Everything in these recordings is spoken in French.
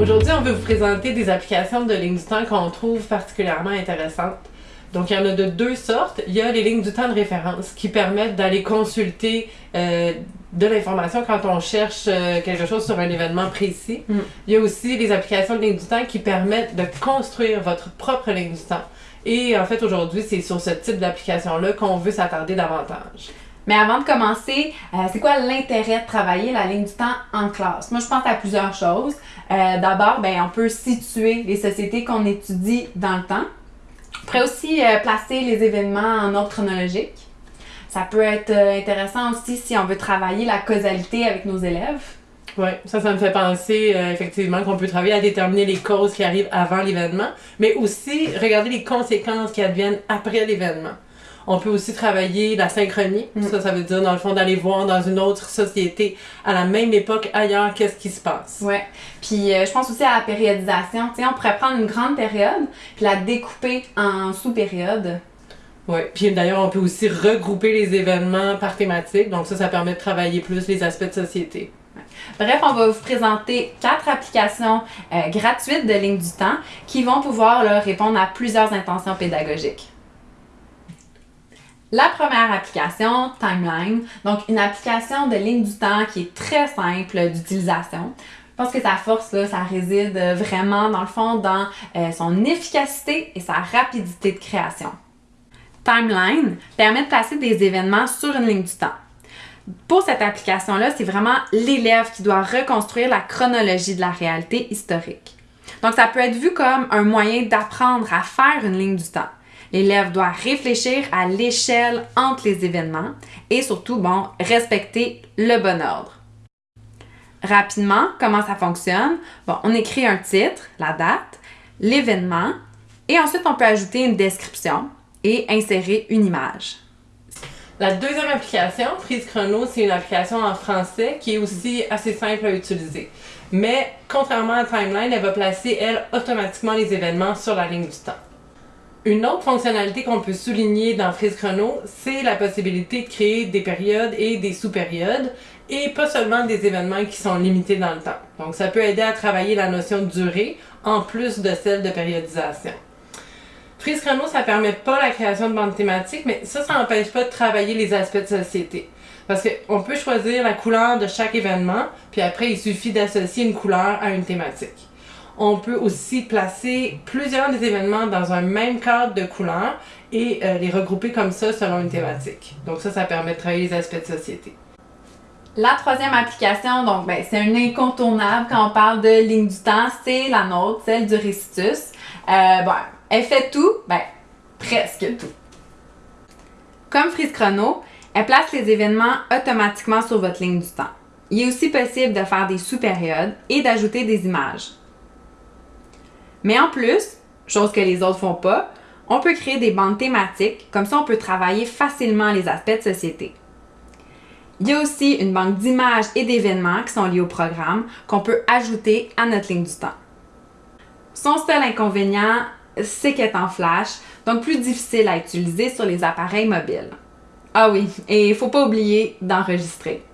Aujourd'hui, on veut vous présenter des applications de ligne du temps qu'on trouve particulièrement intéressantes. Donc, il y en a de deux sortes. Il y a les lignes du temps de référence qui permettent d'aller consulter euh, de l'information quand on cherche euh, quelque chose sur un événement précis. Mm. Il y a aussi les applications de ligne du temps qui permettent de construire votre propre ligne du temps. Et en fait, aujourd'hui, c'est sur ce type d'application-là qu'on veut s'attarder davantage. Mais avant de commencer, euh, c'est quoi l'intérêt de travailler la ligne du temps en classe? Moi, je pense à plusieurs choses. Euh, D'abord, ben, on peut situer les sociétés qu'on étudie dans le temps. On pourrait aussi euh, placer les événements en ordre chronologique. Ça peut être intéressant aussi si on veut travailler la causalité avec nos élèves. Oui, ça, ça me fait penser effectivement qu'on peut travailler à déterminer les causes qui arrivent avant l'événement, mais aussi regarder les conséquences qui adviennent après l'événement. On peut aussi travailler la synchronie. Mm. Ça, ça veut dire, dans le fond, d'aller voir dans une autre société, à la même époque, ailleurs, qu'est-ce qui se passe. Ouais. Puis euh, je pense aussi à la périodisation. Tu sais, on pourrait prendre une grande période puis la découper en sous-périodes. Ouais. Puis d'ailleurs, on peut aussi regrouper les événements par thématique. Donc ça, ça permet de travailler plus les aspects de société. Bref, on va vous présenter quatre applications euh, gratuites de ligne du temps qui vont pouvoir là, répondre à plusieurs intentions pédagogiques. La première application, Timeline, donc une application de ligne du temps qui est très simple d'utilisation. Je pense que sa force, là, ça réside euh, vraiment, dans le fond, dans euh, son efficacité et sa rapidité de création. Timeline permet de placer des événements sur une ligne du temps. Pour cette application-là, c'est vraiment l'élève qui doit reconstruire la chronologie de la réalité historique. Donc, ça peut être vu comme un moyen d'apprendre à faire une ligne du temps. L'élève doit réfléchir à l'échelle entre les événements et surtout, bon, respecter le bon ordre. Rapidement, comment ça fonctionne? Bon, on écrit un titre, la date, l'événement, et ensuite on peut ajouter une description et insérer une image. La deuxième application, Prise Chrono, c'est une application en français qui est aussi assez simple à utiliser. Mais contrairement à Timeline, elle va placer, elle, automatiquement les événements sur la ligne du temps. Une autre fonctionnalité qu'on peut souligner dans Freeze Chrono, c'est la possibilité de créer des périodes et des sous-périodes, et pas seulement des événements qui sont limités dans le temps. Donc ça peut aider à travailler la notion de durée, en plus de celle de périodisation. Freeze Chrono, ça permet pas la création de bandes thématiques, mais ça, ça n'empêche pas de travailler les aspects de société. Parce qu'on peut choisir la couleur de chaque événement, puis après, il suffit d'associer une couleur à une thématique. On peut aussi placer plusieurs des événements dans un même cadre de couleurs et euh, les regrouper comme ça selon une thématique. Donc ça, ça permet de travailler les aspects de société. La troisième application, donc ben, c'est un incontournable quand on parle de ligne du temps, c'est la nôtre, celle du Récitus. Euh, elle fait tout, ben presque tout. Comme Freeze Chrono, elle place les événements automatiquement sur votre ligne du temps. Il est aussi possible de faire des sous-périodes et d'ajouter des images. Mais en plus, chose que les autres font pas, on peut créer des bandes thématiques, comme ça on peut travailler facilement les aspects de société. Il y a aussi une banque d'images et d'événements qui sont liés au programme qu'on peut ajouter à notre ligne du temps. Son seul inconvénient, c'est qu'elle est en flash, donc plus difficile à utiliser sur les appareils mobiles. Ah oui, et il faut pas oublier d'enregistrer.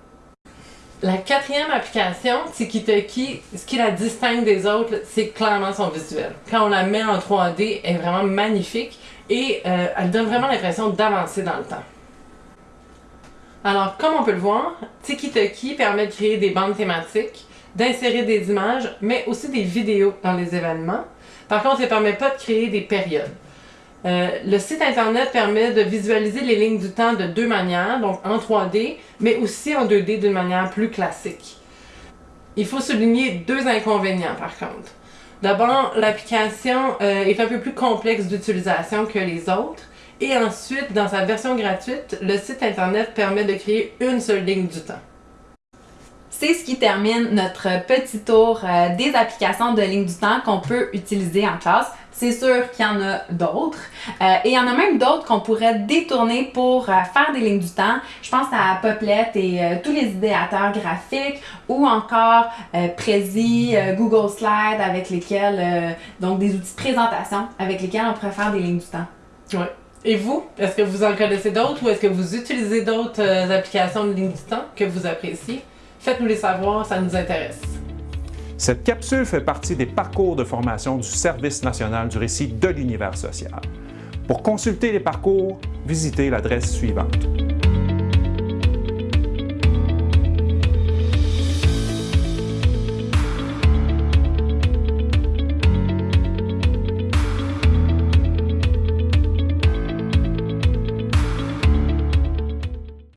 La quatrième application, Tiki-Toki, ce qui la distingue des autres, c'est clairement son visuel. Quand on la met en 3D, elle est vraiment magnifique et euh, elle donne vraiment l'impression d'avancer dans le temps. Alors, comme on peut le voir, Tiki-Toki permet de créer des bandes thématiques, d'insérer des images, mais aussi des vidéos dans les événements. Par contre, il ne permet pas de créer des périodes. Euh, le site internet permet de visualiser les lignes du temps de deux manières, donc en 3D, mais aussi en 2D d'une manière plus classique. Il faut souligner deux inconvénients par contre. D'abord, l'application euh, est un peu plus complexe d'utilisation que les autres. Et ensuite, dans sa version gratuite, le site internet permet de créer une seule ligne du temps. C'est ce qui termine notre petit tour euh, des applications de ligne du temps qu'on peut utiliser en classe. C'est sûr qu'il y en a d'autres. Euh, et il y en a même d'autres qu'on pourrait détourner pour euh, faire des lignes du temps. Je pense à Poplet et euh, tous les idéateurs graphiques ou encore Prezi, Google Slide avec lesquels, donc des outils de présentation avec lesquels on pourrait faire des lignes du temps. Ouais. Et vous, est-ce que vous en connaissez d'autres ou est-ce que vous utilisez d'autres applications de ligne du temps que vous appréciez? Faites-nous les savoir, ça nous intéresse. Cette capsule fait partie des parcours de formation du Service national du récit de l'univers social. Pour consulter les parcours, visitez l'adresse suivante.